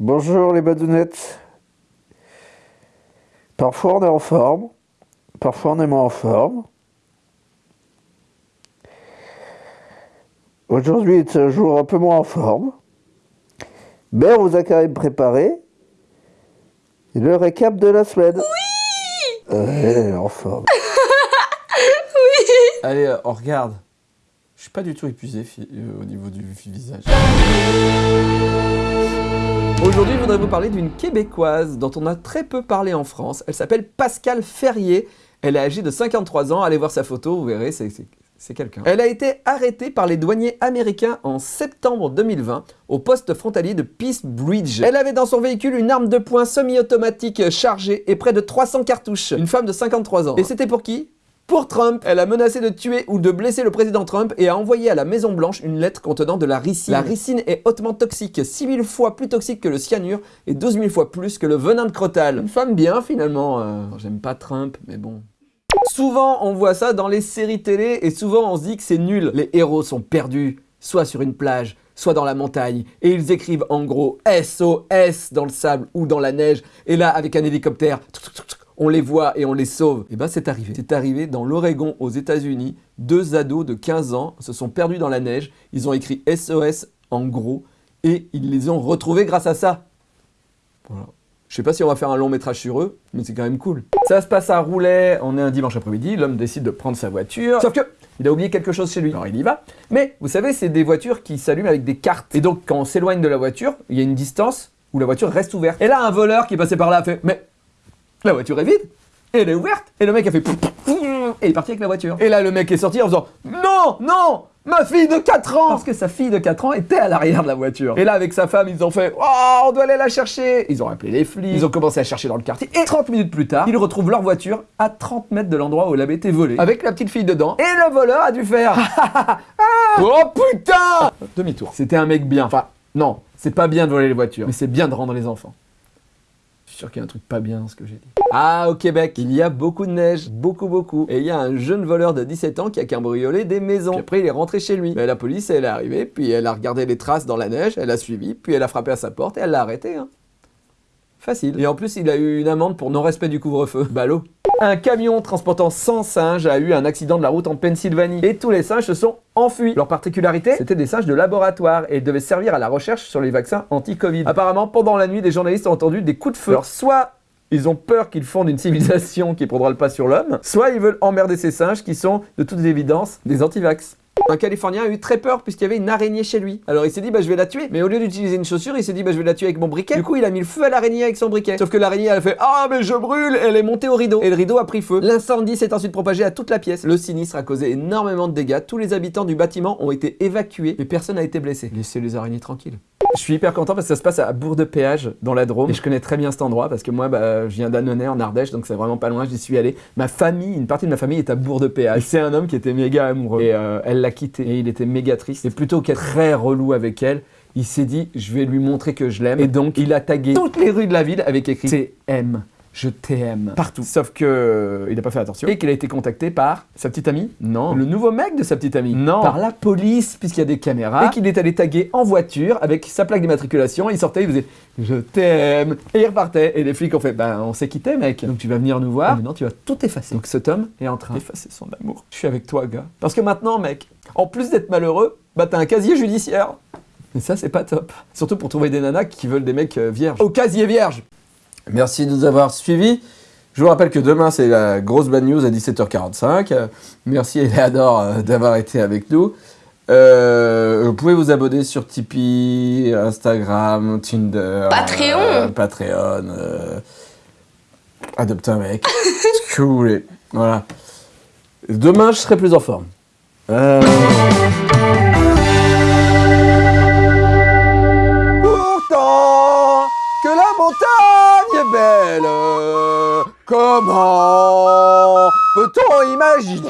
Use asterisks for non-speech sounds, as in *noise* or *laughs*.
Bonjour les badounettes. Parfois on est en forme, parfois on est moins en forme. Aujourd'hui est un jour un peu moins en forme. Mais on vous a quand même préparé le récap de la semaine. Oui Ouais, en forme. *laughs* Oui Allez, euh, on regarde. Je suis pas du tout épuisé euh, au niveau du visage. Aujourd'hui, je voudrais vous parler d'une Québécoise dont on a très peu parlé en France. Elle s'appelle Pascale Ferrier. Elle est âgée de 53 ans. Allez voir sa photo, vous verrez, c'est- quelqu'un. Elle a été arrêtée par les douaniers américains en septembre 2020 au poste frontalier de Peace Bridge. Elle avait dans son véhicule une arme de poing semi-automatique chargée et près de 300 cartouches. Une femme de 53 ans. Et c'était pour qui? Pour Trump, elle a menacé de tuer ou de blesser le président Trump et a envoyé à la Maison Blanche une lettre contenant de la ricine. La ricine est hautement toxique, 6000 fois plus toxique que le cyanure et 12 000 fois plus que le venin de crotal. Une femme bien finalement, euh, j'aime pas Trump, mais bon. Souvent on voit ça dans les séries télé et souvent on se dit que c'est nul. Les héros sont perdus, soit sur une plage, soit dans la montagne, et ils écrivent en gros SOS dans le sable ou dans la neige, et là avec un hélicoptère, on les voit et on les sauve. Et ben c'est arrivé. C'est arrivé dans l'Oregon aux États-Unis. Deux ados de 15 ans se sont perdus dans la neige. Ils ont écrit SOS en gros et ils les ont retrouvés grâce à ça. Voilà. Je sais pas si on va faire un long métrage sur eux, mais c'est quand même cool. Ça se passe à Roulet, on est un dimanche après-midi, l'homme décide de prendre sa voiture. Sauf que il a oublié quelque chose chez lui. Alors il y va. Mais vous savez, c'est des voitures qui s'allument avec des cartes. Et donc quand on s'éloigne de la voiture, il y a une distance où la voiture reste ouverte. Et là, un voleur qui est par là fait Mais la voiture est vide et elle est ouverte. Et le mec a fait et il est parti avec la voiture. Et là, le mec est sorti en faisant Non, non, ma fille de 4 ans Parce que sa fille de 4 ans était à l'arrière de la voiture. Et là, avec sa femme, ils ont fait Oh, on doit aller la chercher Ils ont appelé les flics, ils ont commencé à chercher dans le quartier. Et 30 minutes plus tard, ils retrouvent leur voiture à 30 mètres de l'endroit où elle avait été volée. Avec la petite fille dedans. Et le voleur a dû faire *laughs* Oh putain Demi-tour. C'était un mec bien. Enfin, non, c'est pas bien de voler les voitures, mais c'est bien de rendre les enfants. Sûr qu'il y a un truc pas bien ce que j'ai dit. Ah, au Québec, il y a beaucoup de neige, beaucoup, beaucoup. Et il y a un jeune voleur de 17 ans qui a cambriolé des maisons. Après, il est rentré chez lui. La police, elle est arrivée, puis elle a regardé les traces dans la neige, elle a suivi, puis elle a frappé à sa porte et elle l'a arrêté. Hein. Facile. Et en plus, il a eu une amende pour non-respect du couvre-feu. Ballot. Un camion transportant 100 singes a eu un accident de la route en Pennsylvanie. Et tous les singes se sont enfuis. Leur particularité, c'était des singes de laboratoire et devaient servir à la recherche sur les vaccins anti-Covid. Apparemment, pendant la nuit, des journalistes ont entendu des coups de feu. Alors, soit ils ont peur qu'ils fondent une civilisation qui prendra le pas sur l'homme, soit ils veulent emmerder ces singes qui sont, de toute évidence, des antivax. Un Californien a eu très peur puisqu'il y avait une araignée chez lui. Alors il s'est dit bah je vais la tuer. Mais au lieu d'utiliser une chaussure, il s'est dit bah je vais la tuer avec mon briquet. Du coup il a mis le feu à l'araignée avec son briquet. Sauf que l'araignée elle a fait ah mais je brûle. Elle est montée au rideau et le rideau a pris feu. L'incendie s'est ensuite propagé à toute la pièce. Le sinistre a causé énormément de dégâts. Tous les habitants du bâtiment ont été évacués, mais personne n'a été blessé. Laissez les araignées tranquilles. Je suis hyper content parce que ça se passe à Bourg de Péage dans la Drôme et je connais très bien cet endroit parce que moi bah, je viens d'Annonay en Ardèche donc c'est vraiment pas loin, j'y suis allé. Ma famille, une partie de ma famille est à Bourg de Péage. C'est un homme qui était méga amoureux et euh, elle l'a quitté et il était méga triste. Et plutôt qu'être très relou avec elle, il s'est dit je vais lui montrer que je l'aime et donc il a tagué toutes les rues de la ville avec écrit TM. Je t'aime partout. Sauf que euh, il n'a pas fait attention et qu'il a été contacté par sa petite amie. Non. Le nouveau mec de sa petite amie. Non. Par la police puisqu'il y a des caméras et qu'il est allé taguer en voiture avec sa plaque d'immatriculation. Il sortait, il faisait je t'aime et il repartait et les flics ont fait ben on s'est quitté mec. Donc tu vas venir nous voir. Maintenant tu vas tout effacer. Donc cet homme est en train d'effacer son amour. Je suis avec toi gars. Parce que maintenant mec, en plus d'être malheureux, bah t'as un casier judiciaire. Et ça c'est pas top. Surtout pour trouver des nanas qui veulent des mecs euh, vierges. Au casier vierge. Merci de nous avoir suivis. Je vous rappelle que demain, c'est la grosse bad news à 17h45. Euh, Merci Eleanor euh, d'avoir été avec nous. Euh, vous pouvez vous abonner sur Tipeee, Instagram, Tinder, Patreon. euh, Patreon, euh, adopte un mec, ce que vous voulez. Voilà. Demain, je serai plus en forme. Montagne est belle, comment peut-on imaginer